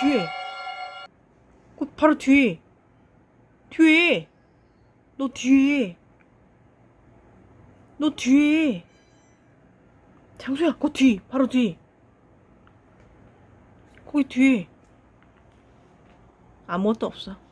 뒤에. 그 바로 뒤에 뒤에. 너 뒤에 너 뒤에 장소야 그 뒤. 바로 뒤. 거기 뒤에. 아무것도 없어.